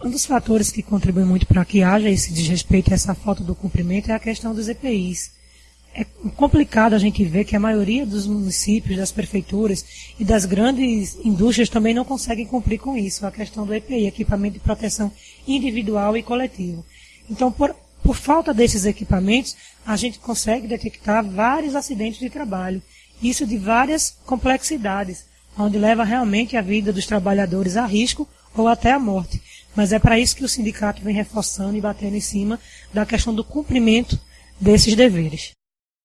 Um dos fatores que contribui muito para que haja esse desrespeito e essa falta do cumprimento é a questão dos EPIs. É complicado a gente ver que a maioria dos municípios, das prefeituras e das grandes indústrias também não conseguem cumprir com isso, a questão do EPI, equipamento de proteção individual e coletivo. Então, por, por falta desses equipamentos, a gente consegue detectar vários acidentes de trabalho. Isso de várias complexidades, onde leva realmente a vida dos trabalhadores a risco ou até a morte. Mas é para isso que o sindicato vem reforçando e batendo em cima da questão do cumprimento desses deveres.